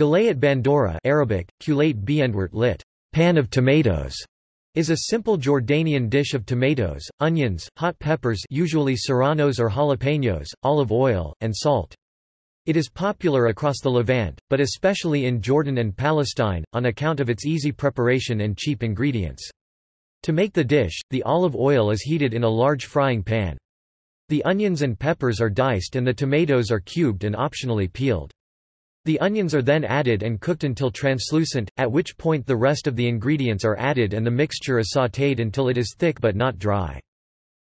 Galayat bandora Arabic, lit. Pan of tomatoes is a simple Jordanian dish of tomatoes, onions, hot peppers usually serranos or jalapenos, olive oil, and salt. It is popular across the Levant, but especially in Jordan and Palestine, on account of its easy preparation and cheap ingredients. To make the dish, the olive oil is heated in a large frying pan. The onions and peppers are diced and the tomatoes are cubed and optionally peeled. The onions are then added and cooked until translucent, at which point the rest of the ingredients are added and the mixture is sautéed until it is thick but not dry.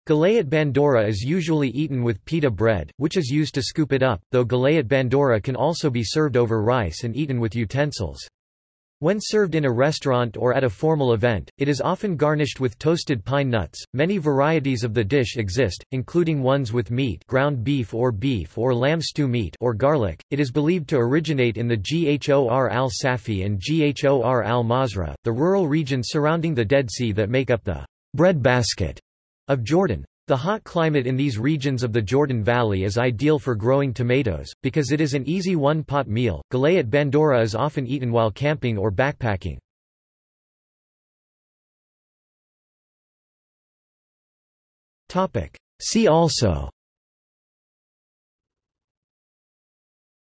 Galayat bandora is usually eaten with pita bread, which is used to scoop it up, though galayat bandora can also be served over rice and eaten with utensils. When served in a restaurant or at a formal event, it is often garnished with toasted pine nuts. Many varieties of the dish exist, including ones with meat, ground beef or beef or lamb stew meat or garlic. It is believed to originate in the Ghor al Safi and Ghor al Mazra, the rural regions surrounding the Dead Sea that make up the bread basket of Jordan. The hot climate in these regions of the Jordan Valley is ideal for growing tomatoes, because it is an easy one-pot meal. Galayat bandora is often eaten while camping or backpacking. See also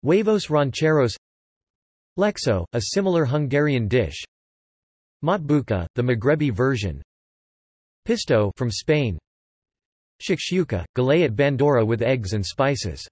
Huevos rancheros Lecsó, a similar Hungarian dish Matbuka, the Maghrebi version Pisto from Spain Shakshuka, galayat bandora with eggs and spices